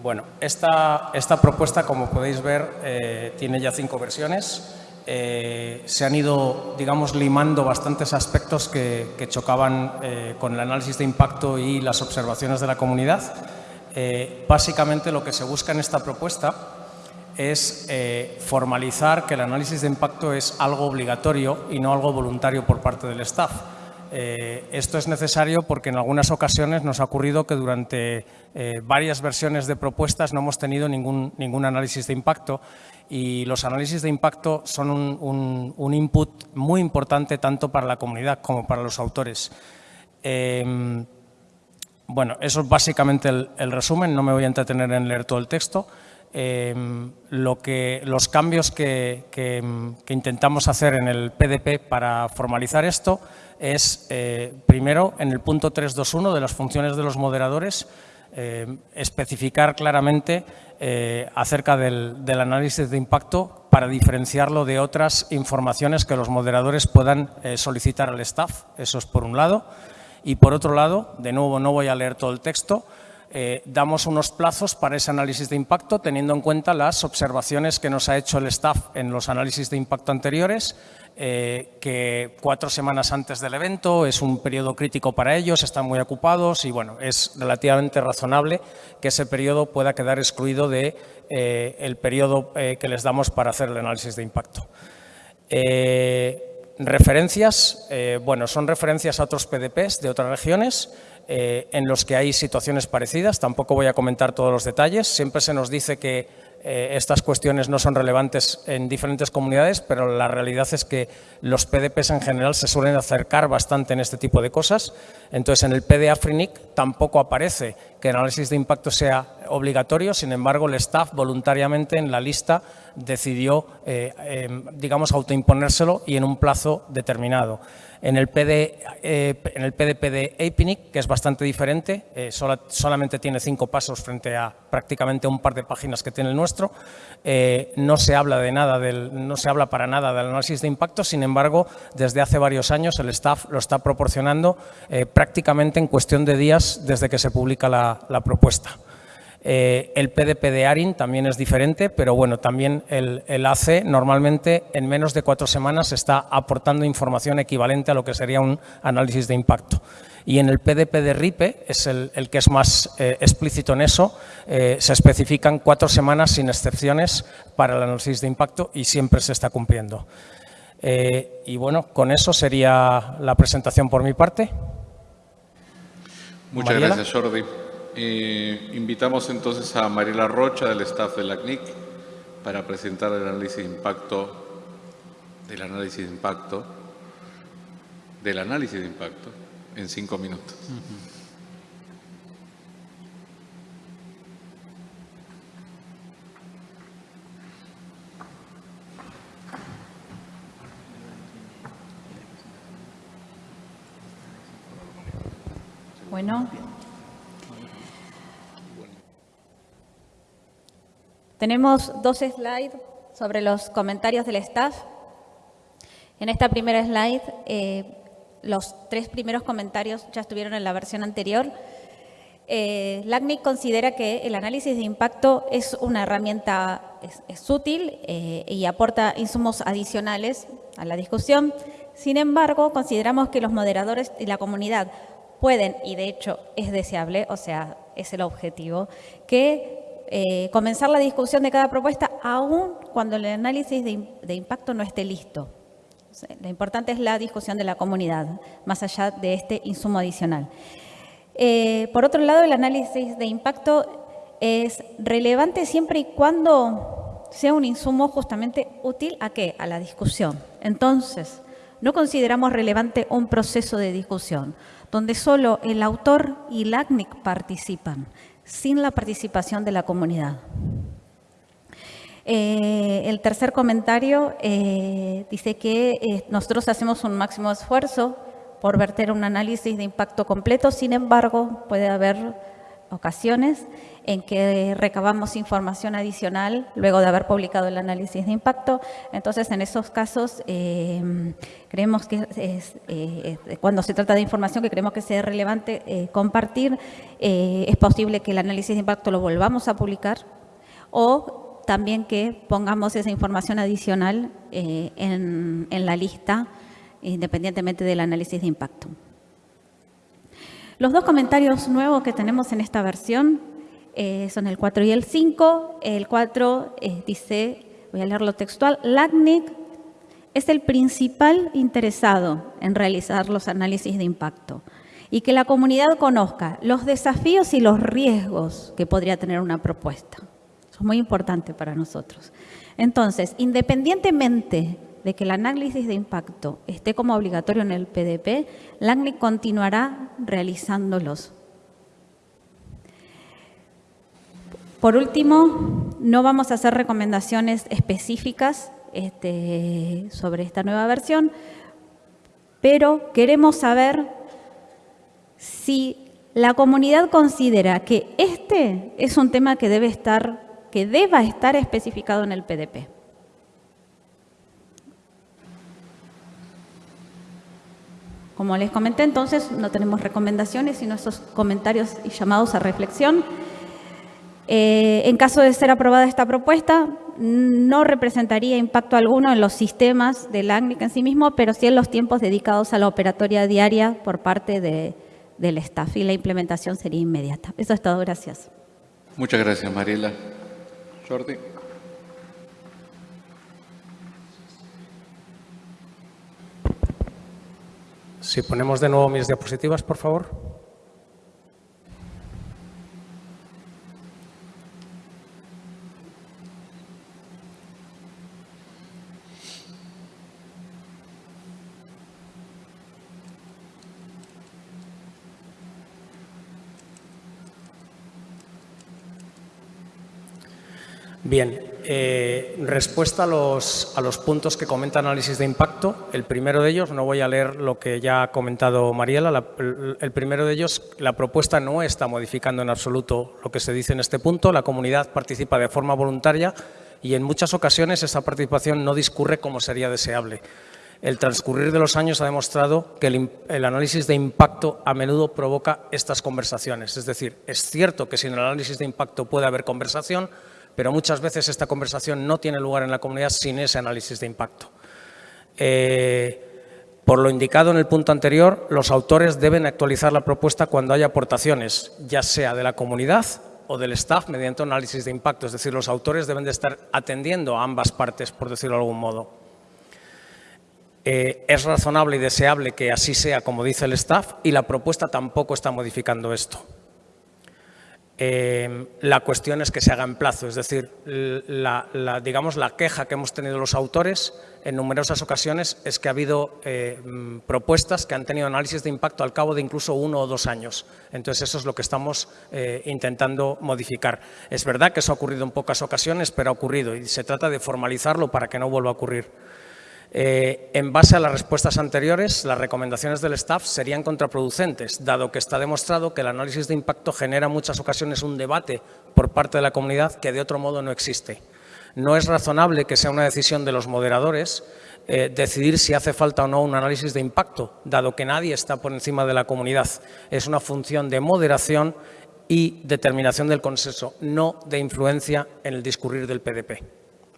Bueno, esta, esta propuesta, como podéis ver, eh, tiene ya cinco versiones. Eh, se han ido, digamos, limando bastantes aspectos que, chocaban eh, con el análisis de impacto y las observaciones de la comunidad. básicamente lo que se busca en esta propuesta es formalizar que el análisis de impacto es algo obligatorio y no algo voluntario por parte del staff. Eh, esto es necesario porque en algunas ocasiones nos ha ocurrido que durante eh, varias versiones de propuestas no hemos tenido ningún, ningún, análisis de impacto y los análisis de impacto son un, input muy importante tanto para la comunidad como para los autores. Em, bueno, eso es básicamente el, resumen, no me voy a entretener en leer todo el texto. Em, lo que, los cambios que, que intentamos hacer en el PDP para formalizar esto es, eh, primero, en el punto 321 de las funciones de los moderadores, eh, especificar claramente eh, acerca del, análisis de impacto para diferenciarlo de otras informaciones que los moderadores puedan solicitar al staff. Eso es por un lado. Y por otro lado, de nuevo no voy a leer todo el texto, damos unos plazos para ese análisis de impacto teniendo en cuenta las observaciones que nos ha hecho el staff en los análisis de impacto anteriores eh, que cuatro semanas antes del evento es un periodo crítico para ellos, están muy ocupados y bueno, es relativamente razonable que ese periodo pueda quedar excluido del de, eh, el periodo eh, que les damos para hacer el análisis de impacto. referencias, bueno, son referencias a otros PDPs de otras regiones en los que hay situaciones parecidas, tampoco voy a comentar todos los detalles, siempre se nos dice que eh, estas cuestiones no son relevantes en diferentes comunidades, pero la realidad es que los PDPs en general se suelen acercar bastante en este tipo de cosas. Entonces, en el PDA FRINIC tampoco aparece que el análisis de impacto sea obligatorio, sin embargo, el staff voluntariamente en la lista decidió, eh, em, digamos, autoimponérselo y en un plazo determinado. En el, PD, eh, en el PDP de APNIC, que es bastante diferente, eh, solamente tiene cinco pasos frente a prácticamente un par de páginas que tiene el nuestro, no, se habla de nada del, no se habla para nada del análisis de impacto, sin embargo, desde hace varios años el staff lo está proporcionando prácticamente en cuestión de días desde que se publica la propuesta. Eh, el PDP de ARIN también es diferente, pero bueno, también el, AC normalmente en menos de cuatro semanas está aportando información equivalente a lo que sería un análisis de impacto. Y en el PDP de RIPE, es el, que es más eh, explícito en eso, eh, se especifican cuatro semanas sin excepciones para el análisis de impacto y siempre se está cumpliendo. y bueno, con eso sería la presentación por mi parte. Muchas gracias, Jordi. Invitamos entonces a Mariela Rocha del staff de la CNIC para presentar el análisis de impacto del análisis de impacto del análisis de impacto en cinco minutos. Bueno, Tenemos dos slides sobre los comentarios del staff. En esta primera slide, eh, los tres primeros comentarios ya estuvieron en la versión anterior. Eh, LACNIC considera que el análisis de impacto es una herramienta es, útil eh, y aporta insumos adicionales a la discusión. Sin embargo, consideramos que los moderadores y la comunidad pueden, y de hecho es deseable, o sea, es el objetivo, que eh, comenzar la discusión de cada propuesta aún cuando el análisis de, impacto no esté listo. lo importante es la discusión de la comunidad, más allá de este insumo adicional. Eh, por otro lado, el análisis de impacto es relevante siempre y cuando sea un insumo justamente útil a qué? A la discusión. Entonces, no consideramos relevante un proceso de discusión donde solo el autor y el ACNIC participan, sin la participación de la comunidad. Eh, el tercer comentario eh, dice que eh, nosotros hacemos un máximo esfuerzo por verter un análisis de impacto completo, sin embargo, puede haber ocasiones en que recabamos información adicional luego de haber publicado el análisis de impacto. Entonces, en esos casos, eh, creemos que es, eh, cuando se trata de información que creemos que sea relevante eh, compartir, es posible que el análisis de impacto lo volvamos a publicar o también que pongamos esa información adicional en, en la lista independientemente del análisis de impacto. Los dos comentarios nuevos que tenemos en esta versión eh, son el 4 y el 5. El 4 eh, dice, voy a leerlo textual, LACNIC es el principal interesado en realizar los análisis de impacto y que la comunidad conozca los desafíos y los riesgos que podría tener una propuesta. Eso es muy importante para nosotros. Entonces, independientemente de que el análisis de impacto esté como obligatorio en el PDP, LACNIC continuará realizándolos Por último, no vamos a hacer recomendaciones específicas este, sobre esta nueva versión, pero queremos saber si la comunidad considera que este es un tema que debe estar, que deba estar especificado en el PDP. Como les comenté, entonces no tenemos recomendaciones, sino esos comentarios y llamados a reflexión. Eh, en caso de ser aprobada esta propuesta, no representaría impacto alguno en los sistemas del ACNIC en sí mismo, pero sí en los tiempos dedicados a la operatoria diaria por parte del staff y la implementación sería inmediata. Eso es todo, gracias. Muchas gracias, Mariela. Jordi. Si ponemos de nuevo mis diapositivas, por favor. Bien, eh, respuesta a los, a los, puntos que comenta análisis de impacto. El primero de ellos, no voy a leer lo que ya ha comentado Mariela, el primero de ellos, la propuesta no está modificando en absoluto lo que se dice en este punto. La comunidad participa de forma voluntaria y en muchas ocasiones esa participación no discurre como sería deseable. El transcurrir de los años ha demostrado que el, el, análisis de impacto a menudo provoca estas conversaciones. Es decir, es cierto que sin el análisis de impacto puede haber conversación, pero muchas veces esta conversación no tiene lugar en la comunidad sin ese análisis de impacto. Eh, por lo indicado en el punto anterior, los autores deben actualizar la propuesta cuando haya aportaciones, ya sea de la comunidad o del staff mediante análisis de impacto. Es decir, los autores deben de estar atendiendo a ambas partes, por decirlo de algún modo. Eh, es razonable y deseable que así sea como dice el staff y la propuesta tampoco está modificando esto. Em, la cuestión es que se haga en plazo, es decir, la, digamos, la queja que hemos tenido los autores en numerosas ocasiones es que ha habido mm, propuestas que han tenido análisis de impacto al cabo de incluso uno o dos años. Entonces, eso es lo que estamos eh, intentando modificar. Es verdad que eso ha ocurrido en pocas ocasiones, pero ha ocurrido y se trata de formalizarlo para que no vuelva a ocurrir. Eh, en base a las respuestas anteriores, las recomendaciones del staff serían contraproducentes, dado que está demostrado que el análisis de impacto genera en muchas ocasiones un debate por parte de la comunidad que de otro modo no existe. No es razonable que sea una decisión de los moderadores eh, decidir si hace falta o no un análisis de impacto, dado que nadie está por encima de la comunidad. Es una función de moderación y determinación del consenso, no de influencia en el discurrir del PDP.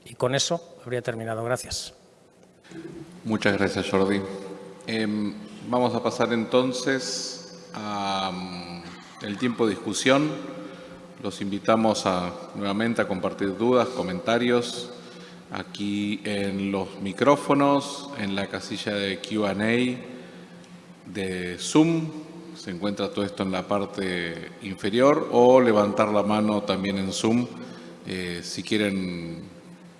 Y con eso habría terminado. Gracias. Muchas gracias, Jordi. Em, vamos a pasar entonces al mm, tiempo de discusión. Los invitamos a, nuevamente a compartir dudas, comentarios aquí en los micrófonos, en la casilla de Q&A de Zoom. Se encuentra todo esto en la parte inferior o levantar la mano también en Zoom. Eh, si quieren,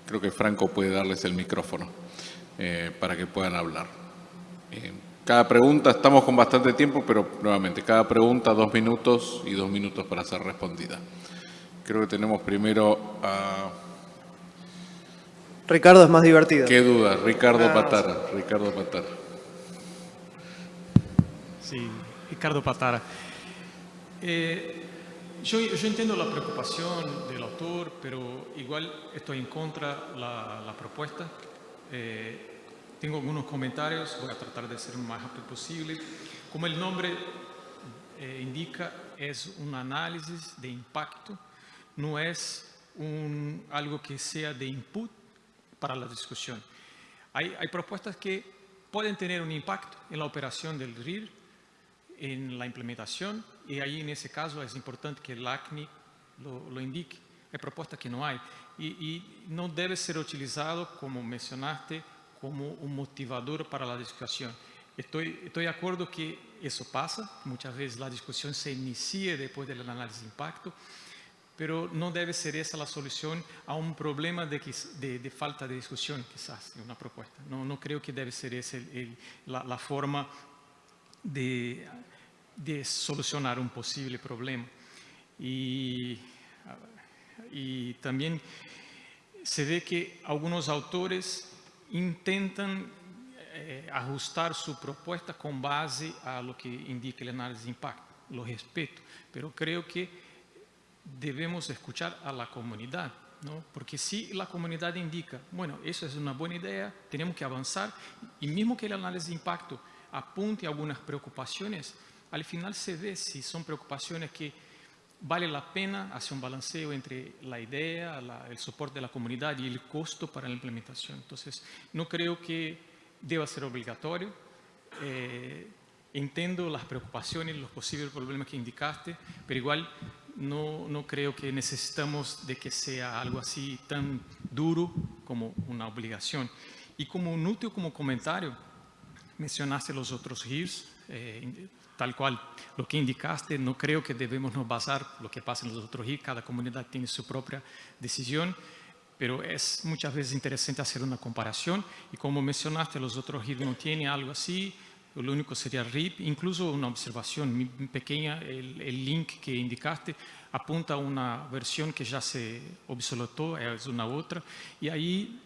creo que Franco puede darles el micrófono. Eh, para que puedan hablar. Eh, cada pregunta, estamos con bastante tiempo, pero nuevamente, cada pregunta dos minutos y dos minutos para ser respondida. Creo que tenemos primero a... Ricardo es más divertido. Qué duda, Ricardo ah, Patara. Ricardo Patara. Sí, Ricardo Patara. Eh, yo, yo, entiendo la preocupación del autor, pero igual estoy en contra de la, la, propuesta. Eh, tengo algunos comentarios, voy a tratar de ser lo más rápido posible. Como el nombre eh, indica, es un análisis de impacto, no es un, algo que sea de input para la discusión. Hay, hay propuestas que pueden tener un impacto en la operación del RIR, en la implementación, y ahí en ese caso es importante que el ACNI lo, lo indique. Hay propuestas que no hay. Y, y, no debe ser utilizado, como mencionaste, como un motivador para la discusión. Estoy, estoy de acuerdo que eso pasa, muchas veces la discusión se inicia después del análisis de impacto, pero no debe ser esa la solución a un problema de, de, de falta de discusión, quizás, en una propuesta. No, no creo que debe ser esa la, la, forma de, de, solucionar un posible problema. Y, y también se ve que algunos autores intentan eh, ajustar su propuesta con base a lo que indica el análisis de impacto. Lo respeto, pero creo que debemos escuchar a la comunidad, ¿no? porque si la comunidad indica, bueno, eso es una buena idea, tenemos que avanzar, y mismo que el análisis de impacto apunte algunas preocupaciones, al final se ve si son preocupaciones que vale la pena hacer un balanceo entre la idea, la, el soporte de la comunidad y el costo para la implementación. Entonces, no creo que deba ser obligatorio. Eh, entiendo las preocupaciones, los posibles problemas que indicaste, pero igual no, no creo que necesitamos de que sea algo así tan duro como una obligación. Y como un útil, como comentario, mencionaste los otros GIRs, eh, tal cual lo que indicaste, no creo que debemos nos basar lo que pasa en los otros GIR, cada comunidad tiene su propia decisión, pero es muchas veces interesante hacer una comparación y como mencionaste, los otros GIR no tienen algo así, lo único sería RIP, incluso una observación pequeña, el, el, link que indicaste apunta a una versión que ya se obsoletó, es una otra, y ahí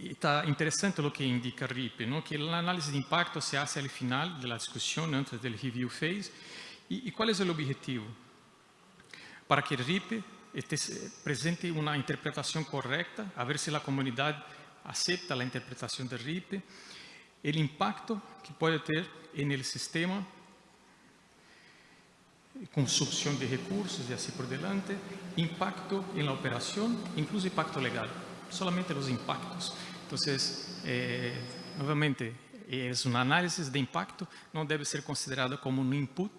está interesante lo que indica RIP, ¿no? que el análisis de impacto se hace al final de la discusión, antes del review phase. ¿Y, y cuál es el objetivo? Para que RIP esté presente una interpretación correcta, a ver si la comunidad acepta la interpretación del RIP, el impacto que puede tener en el sistema, consumpción de recursos y así por delante, impacto en la operación, incluso impacto legal solamente los impactos. Entonces, eh, nuevamente, es un análisis de impacto, no debe ser considerado como un input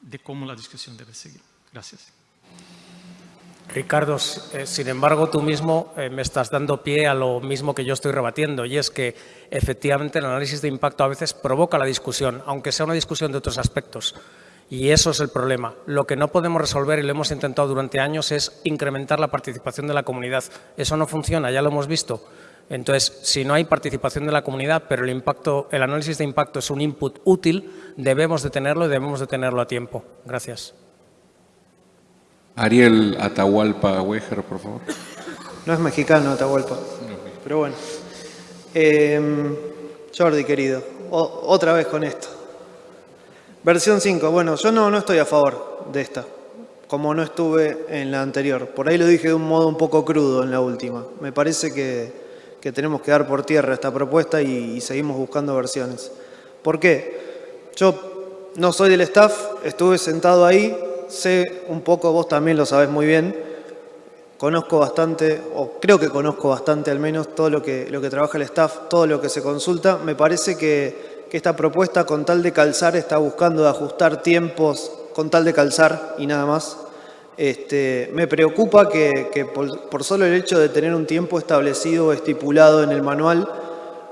de cómo la discusión debe seguir. Gracias. Ricardo, eh, sin embargo, tú mismo eh, me estás dando pie a lo mismo que yo estoy rebatiendo, y es que efectivamente el análisis de impacto a veces provoca la discusión, aunque sea una discusión de otros aspectos. Y eso es el problema. Lo que no podemos resolver, y lo hemos intentado durante años, es incrementar la participación de la comunidad. Eso no funciona, ya lo hemos visto. Entonces, si no hay participación de la comunidad, pero el, impacto, el análisis de impacto es un input útil, debemos de tenerlo y debemos de tenerlo a tiempo. Gracias. Ariel Atahualpa Weger, por favor. No es mexicano Atahualpa, pero bueno. Eh, Jordi, querido, o, otra vez con esto. Versión 5, bueno, yo no, no estoy a favor de esta, como no estuve en la anterior. Por ahí lo dije de un modo un poco crudo en la última. Me parece que, que tenemos que dar por tierra esta propuesta y, seguimos buscando versiones. ¿Por qué? Yo no soy del staff, estuve sentado ahí, sé un poco, vos también lo sabés muy bien, conozco bastante, o creo que conozco bastante al menos, todo lo que, lo que trabaja el staff, todo lo que se consulta. Me parece que que esta propuesta con tal de calzar está buscando ajustar tiempos con tal de calzar y nada más. Este, me preocupa que, por, solo el hecho de tener un tiempo establecido o estipulado en el manual,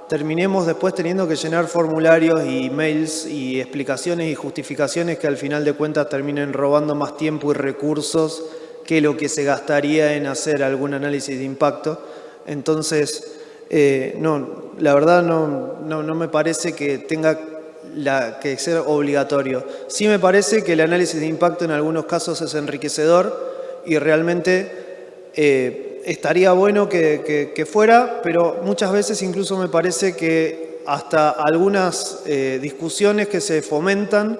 terminemos después teniendo que llenar formularios y mails y explicaciones y justificaciones que al final de cuentas terminen robando más tiempo y recursos que lo que se gastaría en hacer algún análisis de impacto. Entonces, eh, no, la verdad no, no, no, me parece que tenga la, que ser obligatorio. Sí me parece que el análisis de impacto en algunos casos es enriquecedor y realmente eh, estaría bueno que, que, fuera, pero muchas veces incluso me parece que hasta algunas eh, discusiones que se fomentan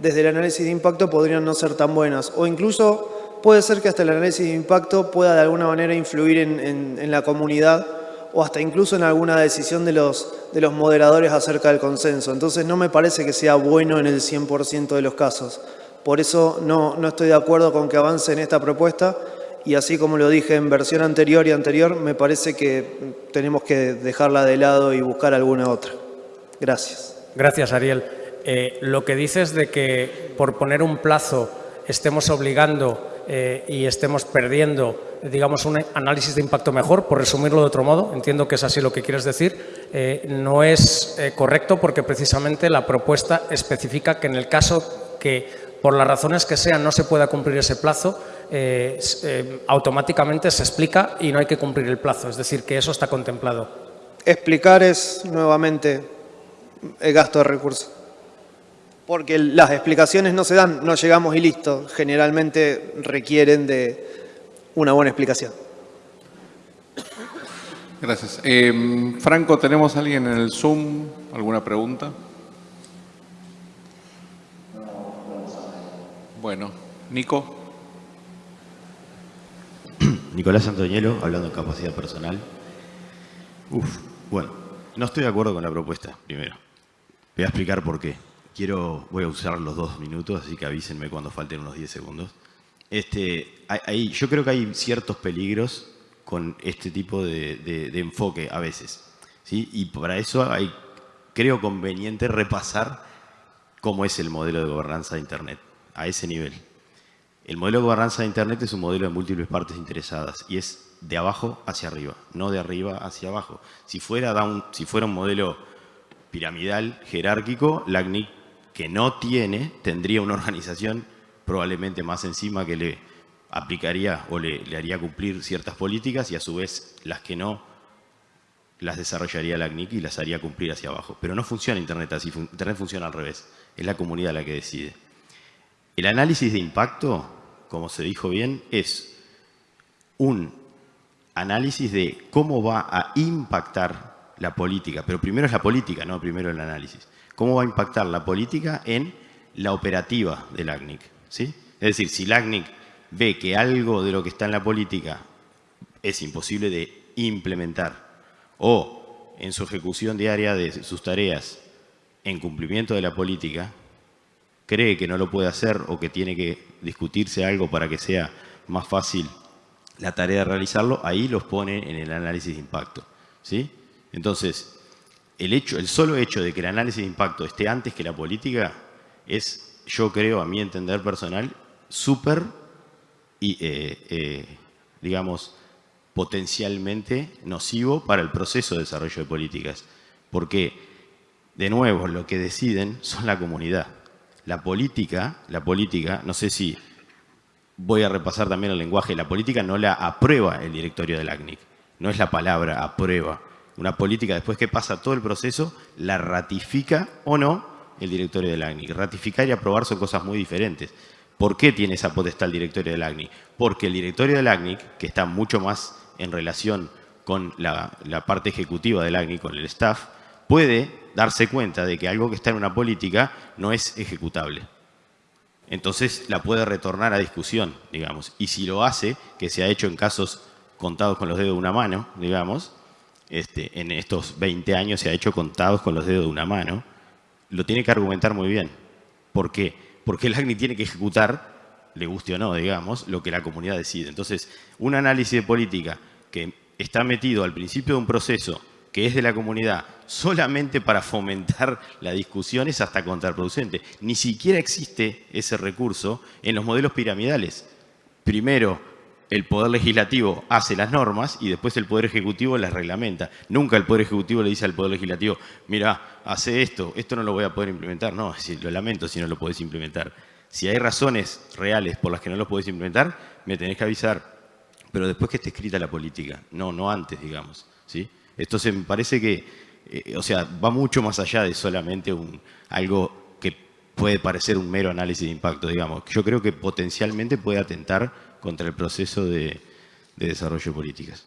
desde el análisis de impacto podrían no ser tan buenas. O incluso puede ser que hasta el análisis de impacto pueda de alguna manera influir en, la comunidad o hasta incluso en alguna decisión de los, de los moderadores acerca del consenso. Entonces no me parece que sea bueno en el 100% de los casos. Por eso no, no estoy de acuerdo con que avance en esta propuesta y así como lo dije en versión anterior y anterior, me parece que tenemos que dejarla de lado y buscar alguna otra. Gracias. Gracias, Ariel. Eh, lo que dices de que por poner un plazo estemos obligando eh, y estemos perdiendo, digamos, un análisis de impacto mejor, por resumirlo de otro modo, entiendo que es así lo que quieres decir, eh, no es correcto porque precisamente la propuesta especifica que en el caso que por las razones que sean no se pueda cumplir ese plazo, automáticamente se explica y no hay que cumplir el plazo, es decir, que eso está contemplado. Explicar es nuevamente el gasto de recursos porque las explicaciones no se dan, no llegamos y listo. Generalmente requieren de una buena explicación. Gracias. Eh, Franco, ¿tenemos alguien en el Zoom? ¿Alguna pregunta? Bueno, Nico. Nicolás Antonielo, hablando de capacidad personal. Uf, bueno, no estoy de acuerdo con la propuesta, primero. Voy a explicar por qué. Quiero, voy a usar los dos minutos, así que avísenme cuando falten unos 10 segundos. Este, hay, yo creo que hay ciertos peligros con este tipo de, enfoque a veces. ¿sí? Y para eso hay, creo conveniente repasar cómo es el modelo de gobernanza de Internet, a ese nivel. El modelo de gobernanza de Internet es un modelo de múltiples partes interesadas y es de abajo hacia arriba, no de arriba hacia abajo. Si fuera, si fuera un modelo piramidal, jerárquico, la CNIC que no tiene, tendría una organización probablemente más encima que le aplicaría o le, haría cumplir ciertas políticas y a su vez las que no las desarrollaría la CNIC y las haría cumplir hacia abajo. Pero no funciona Internet así, Internet funciona al revés, es la comunidad la que decide. El análisis de impacto, como se dijo bien, es un análisis de cómo va a impactar la política, pero primero es la política, no primero el análisis cómo va a impactar la política en la operativa del ACNIC. ¿sí? Es decir, si el ACNIC ve que algo de lo que está en la política es imposible de implementar o en su ejecución diaria de sus tareas en cumplimiento de la política, cree que no lo puede hacer o que tiene que discutirse algo para que sea más fácil la tarea de realizarlo, ahí los pone en el análisis de impacto. ¿sí? Entonces, el, hecho, el solo hecho de que el análisis de impacto esté antes que la política es, yo creo, a mi entender personal, súper y, eh, eh, digamos, potencialmente nocivo para el proceso de desarrollo de políticas. Porque, de nuevo, lo que deciden son la comunidad. La política, la política, no sé si voy a repasar también el lenguaje, la política no la aprueba el directorio del ACNIC, no es la palabra aprueba una política después que pasa todo el proceso, la ratifica o no el directorio del ACNIC. Ratificar y aprobar son cosas muy diferentes. ¿Por qué tiene esa potestad el directorio del ACNIC? Porque el directorio del ACNIC, que está mucho más en relación con la, parte ejecutiva del ACNIC, con el staff, puede darse cuenta de que algo que está en una política no es ejecutable. Entonces la puede retornar a discusión, digamos. Y si lo hace, que se ha hecho en casos contados con los dedos de una mano, digamos, este, en estos 20 años se ha hecho contados con los dedos de una mano, lo tiene que argumentar muy bien. ¿Por qué? Porque el ACNI tiene que ejecutar, le guste o no, digamos, lo que la comunidad decide. Entonces, un análisis de política que está metido al principio de un proceso que es de la comunidad solamente para fomentar la discusión es hasta contraproducente. Ni siquiera existe ese recurso en los modelos piramidales. Primero, el Poder Legislativo hace las normas y después el Poder Ejecutivo las reglamenta. Nunca el Poder Ejecutivo le dice al Poder Legislativo, mira, hace esto, esto no lo voy a poder implementar. No, lo lamento si no lo podés implementar. Si hay razones reales por las que no lo podés implementar, me tenés que avisar. Pero después que esté escrita la política, no, no antes, digamos. ¿sí? Entonces me parece que, eh, o sea, va mucho más allá de solamente un, algo que puede parecer un mero análisis de impacto, digamos. Yo creo que potencialmente puede atentar contra el proceso de, desarrollo de políticas.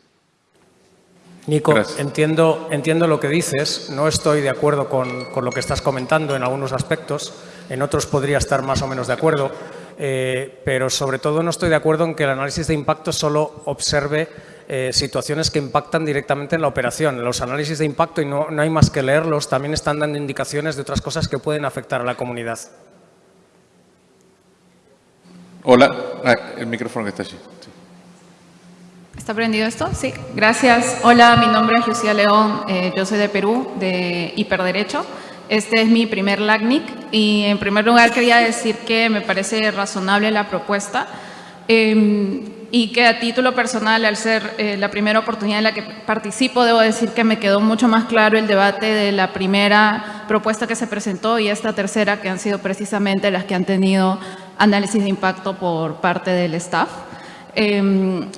Nico, entiendo, entiendo lo que dices, no estoy de acuerdo con, lo que estás comentando en algunos aspectos, en otros podría estar más o menos de acuerdo, eh, pero sobre todo no estoy de acuerdo en que el análisis de impacto solo observe eh, situaciones que impactan directamente en la operación. Los análisis de impacto, y no, no hay más que leerlos, también están dando indicaciones de otras cosas que pueden afectar a la comunidad. Hola, ah, el micrófono que está allí. Sí. ¿Está prendido esto? Sí, gracias. Hola, mi nombre es Lucía León, eh, yo soy de Perú, de Hiperderecho. Este es mi primer LACNIC y en primer lugar quería decir que me parece razonable la propuesta eh, y que a título personal, al ser eh, la primera oportunidad en la que participo, debo decir que me quedó mucho más claro el debate de la primera propuesta que se presentó y esta tercera, que han sido precisamente las que han tenido análisis de impacto por parte del staff. Eh,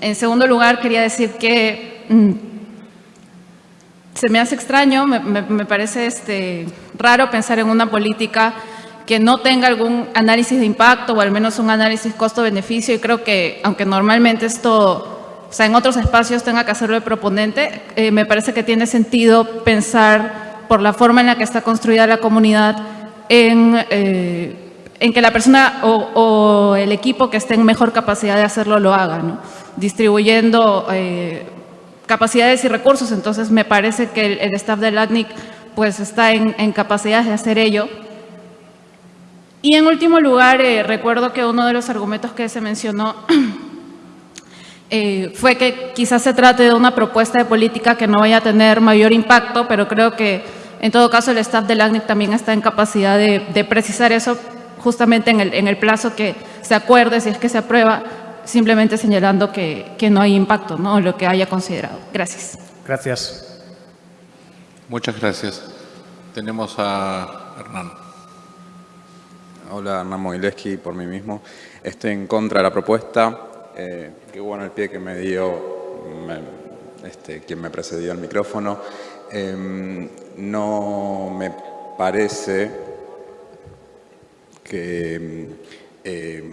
en segundo lugar, quería decir que mm, se me hace extraño, me parece este, raro pensar en una política que no tenga algún análisis de impacto o al menos un análisis costo-beneficio y creo que, aunque normalmente esto, o sea, en otros espacios tenga que hacerlo el proponente, eh, me parece que tiene sentido pensar por la forma en la que está construida la comunidad en, eh, en que la persona o, el equipo que esté en mejor capacidad de hacerlo lo haga, ¿no? distribuyendo eh, capacidades y recursos. Entonces, me parece que el, staff del ACNIC pues, está en, capacidades de hacer ello. Y en último lugar, eh, recuerdo que uno de los argumentos que se mencionó eh, fue que quizás se trate de una propuesta de política que no vaya a tener mayor impacto, pero creo que en todo caso el staff del ACNIC también está en capacidad de precisar eso justamente en el, en el, plazo que se acuerde, si es que se aprueba, simplemente señalando que, que no hay impacto, ¿no? lo que haya considerado. Gracias. Gracias. Muchas gracias. Tenemos a Hernán. Hola, Hernán Mogileski, por mí mismo. Estoy en contra de la propuesta. Eh, qué bueno el pie que me dio me, este, quien me precedió al micrófono. Eh, no me parece que eh,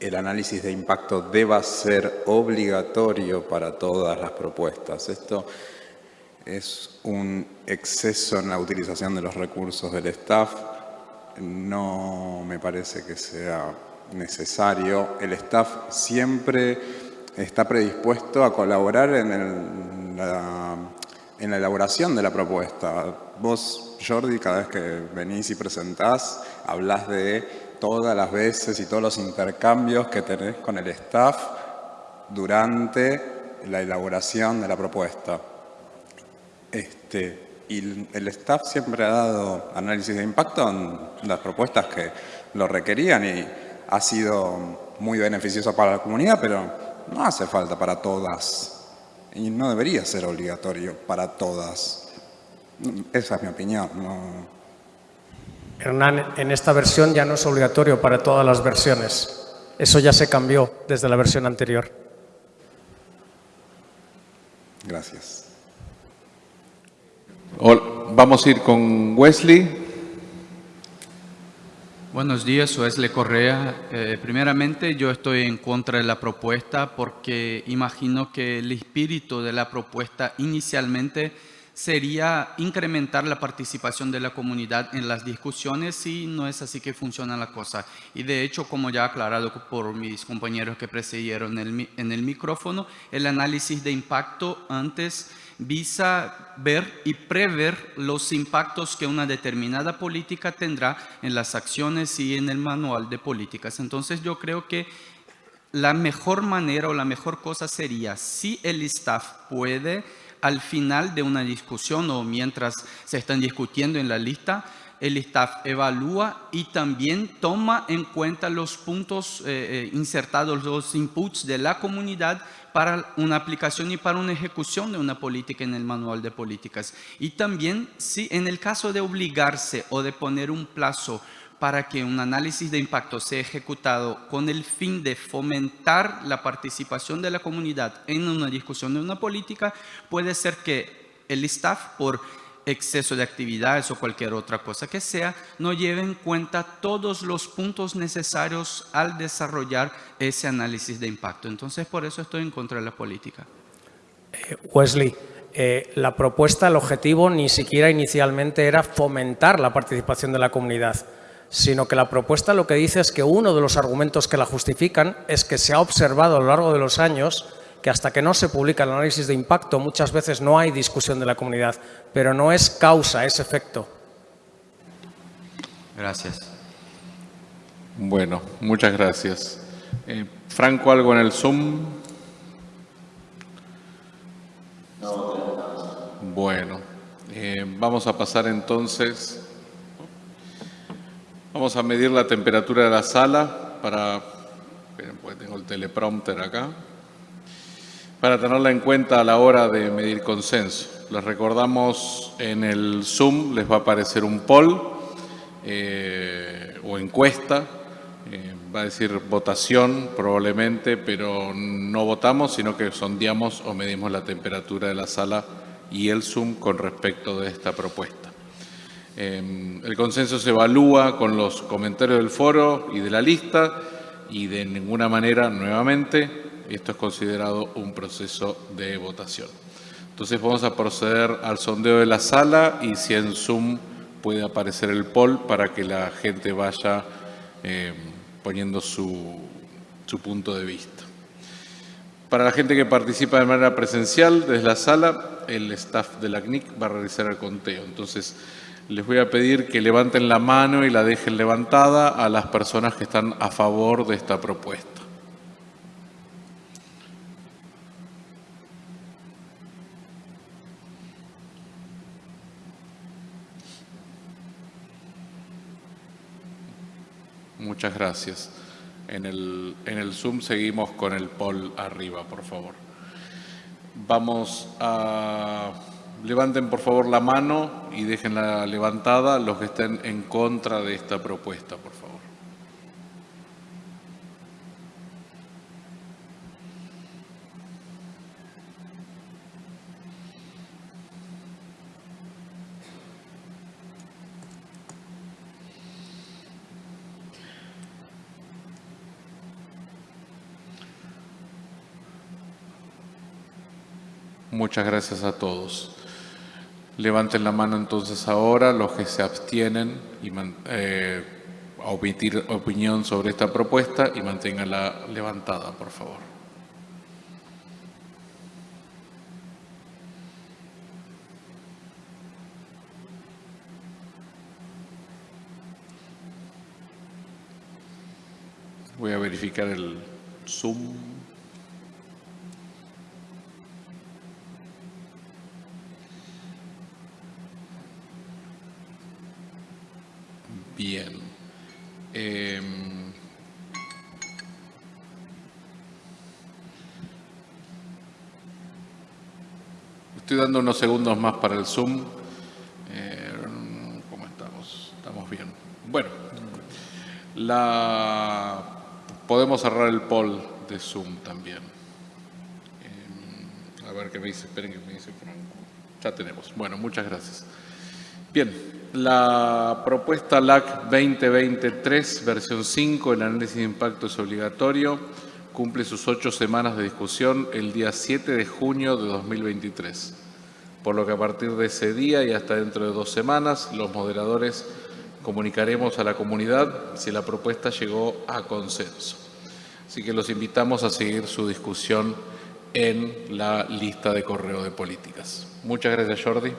el análisis de impacto deba ser obligatorio para todas las propuestas. Esto es un exceso en la utilización de los recursos del staff no me parece que sea necesario. El staff siempre está predispuesto a colaborar en, el, la, en la elaboración de la propuesta. Vos, Jordi, cada vez que venís y presentás, hablas de todas las veces y todos los intercambios que tenés con el staff durante la elaboración de la propuesta. Este, y el staff siempre ha dado análisis de impacto en las propuestas que lo requerían y ha sido muy beneficioso para la comunidad, pero no hace falta para todas y no debería ser obligatorio para todas. Esa es mi opinión. No... Hernán, en esta versión ya no es obligatorio para todas las versiones. Eso ya se cambió desde la versión anterior. Gracias. Vamos a ir con Wesley. Buenos días, Wesley Correa. Eh, primeramente, yo estoy en contra de la propuesta porque imagino que el espíritu de la propuesta inicialmente sería incrementar la participación de la comunidad en las discusiones y no es así que funciona la cosa. Y de hecho, como ya aclarado por mis compañeros que precedieron el, en el micrófono, el análisis de impacto antes visa ver y prever los impactos que una determinada política tendrá en las acciones y en el manual de políticas. Entonces yo creo que la mejor manera o la mejor cosa sería si el staff puede al final de una discusión o mientras se están discutiendo en la lista, el staff evalúa y también toma en cuenta los puntos eh, eh insertados, los inputs de la comunidad para una aplicación y para una ejecución de una política en el manual de políticas. Y también, si en el caso de obligarse o de poner un plazo para que un análisis de impacto sea ejecutado con el fin de fomentar la participación de la comunidad en una discusión de una política, puede ser que el staff, por exceso de actividades o cualquier otra cosa que sea, no lleve en cuenta todos los puntos necesarios al desarrollar ese análisis de impacto. Entonces, por eso estoy en contra de la política. Eh, Wesley, eh, la propuesta, el objetivo, ni siquiera inicialmente era fomentar la participación de la comunidad. Sino que la propuesta lo que dice es que uno de los argumentos que la justifican es que se ha observado a lo largo de los años que hasta que no se publica el análisis de impacto muchas veces no hay discusión de la comunidad, pero no es causa, es efecto. Gracias. Bueno, muchas gracias. Eh, Franco, ¿algo en el Zoom? Bueno, eh, vamos a pasar entonces, vamos a medir la temperatura de la sala para, esperen, porque tengo el teleprompter acá, para tenerla en cuenta a la hora de medir consenso. Les recordamos en el Zoom les va a aparecer un poll eh, o encuesta, eh, va a decir votación probablemente, pero no votamos, sino que sondeamos o medimos la temperatura de la sala y el Zoom con respecto de esta propuesta. Eh, el consenso se evalúa con los comentarios del foro y de la lista y de ninguna manera, nuevamente, esto es considerado un proceso de votación. Entonces vamos a proceder al sondeo de la sala y si en Zoom puede aparecer el poll para que la gente vaya eh, poniendo su, su punto de vista. Para la gente que participa de manera presencial desde la sala, el staff de la CNIC va a realizar el conteo. Entonces, les voy a pedir que levanten la mano y la dejen levantada a las personas que están a favor de esta propuesta. Muchas gracias. En el, en el Zoom seguimos con el poll arriba, por favor. Vamos a... Levanten por favor la mano y déjenla levantada los que estén en contra de esta propuesta, por favor. Muchas gracias a todos. Levanten la mano entonces ahora los que se abstienen y eh, a omitir opinión sobre esta propuesta y manténganla levantada, por favor. Voy a verificar el Zoom. Bien. Eh, estoy dando unos segundos más para el Zoom. Eh, ¿Cómo estamos? Estamos bien. Bueno, la, podemos cerrar el poll de Zoom también. Eh, a ver qué me dice, esperen que me dice Franco. Ya tenemos. Bueno, muchas gracias. Bien, la propuesta LAC 2023, versión 5, el análisis de impacto es obligatorio, cumple sus ocho semanas de discusión el día 7 de junio de 2023. Por lo que a partir de ese día y hasta dentro de dos semanas, los moderadores comunicaremos a la comunidad si la propuesta llegó a consenso. Así que los invitamos a seguir su discusión en la lista de correo de políticas. Muchas gracias, Jordi.